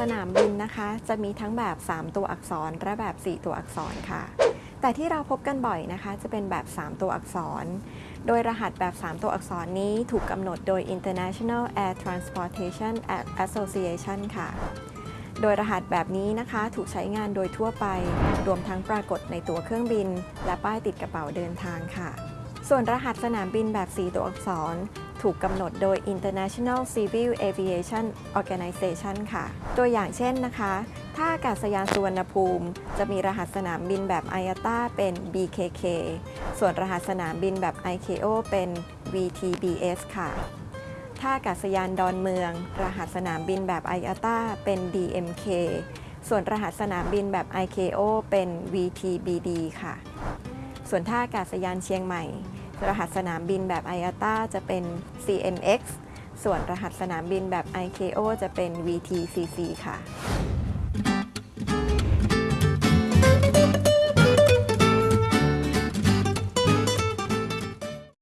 สนามบินนะคะ จะมีทั้งแบบ 3 ตัวอักษรและแบบ 4 ตัวอักษรค่ะ แต่ที่เราพบกันบ่อยนะคะ จะเป็นแบบ 3 ตัวอักษร โดยรหัสแบบ 3 ตัวอักษรนี้ถูกกำหนดโดย International Air Transportation Association ค่ะ โดยรหัสแบบนี้นะคะถูกใช้งานโดยทั่วไป รวมทั้งปรากฏในตั๋วเครื่องบิน และป้ายติดกระเป๋าเดินทางค่ะ ส่วนรหัสสนามบินแบบ 4 ตัวอักษร ถูกกำหนดโดย International Civil Aviation Organization ค่ะ ตัวอย่างเช่นนะคะถ้าอากาศยานสุวรรณภูมิ จะมีรหัสสนามบินแบบ IATA เป็น BKK ส่วนรหัสสนามบินแบบ ICAO เป็น VTBS ค่ะท่าอากาศยานดอนเมือง รหัสสนามบินแบบ IATA เป็น DMK ส่วนรหัสสนามบินแบบ ICAO เป็น VTBD ค่ะ ส่วนท่าอากาศยานเชียงใหม่ รหัสสนามบินแบบ IATA จะเป็น CMX ส่วนรหัสสนามบินแบบ ICAO จะเป็น VTCC ค่ะ